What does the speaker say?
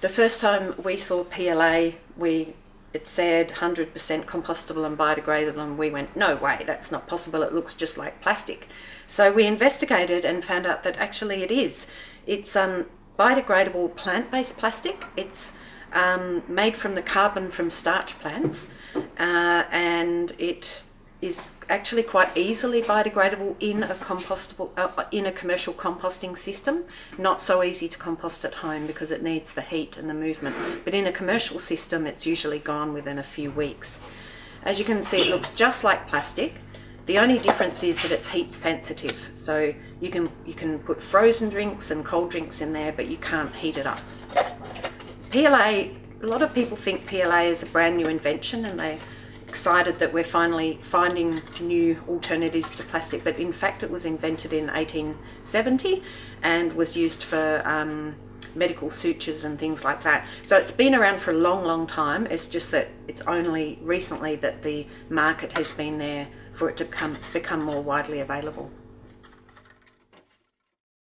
The first time we saw PLA, we it said 100% compostable and biodegradable and we went no way that's not possible. It looks just like plastic. So we investigated and found out that actually it is. It's um, biodegradable plant-based plastic. It's um, made from the carbon from starch plants uh, and it is actually quite easily biodegradable in a compostable uh, in a commercial composting system. Not so easy to compost at home because it needs the heat and the movement. But in a commercial system it's usually gone within a few weeks. As you can see it looks just like plastic. The only difference is that it's heat sensitive. So you can you can put frozen drinks and cold drinks in there but you can't heat it up. PLA a lot of people think PLA is a brand new invention and they excited that we're finally finding new alternatives to plastic, but in fact it was invented in 1870 and was used for um, medical sutures and things like that. So it's been around for a long, long time. It's just that it's only recently that the market has been there for it to become, become more widely available.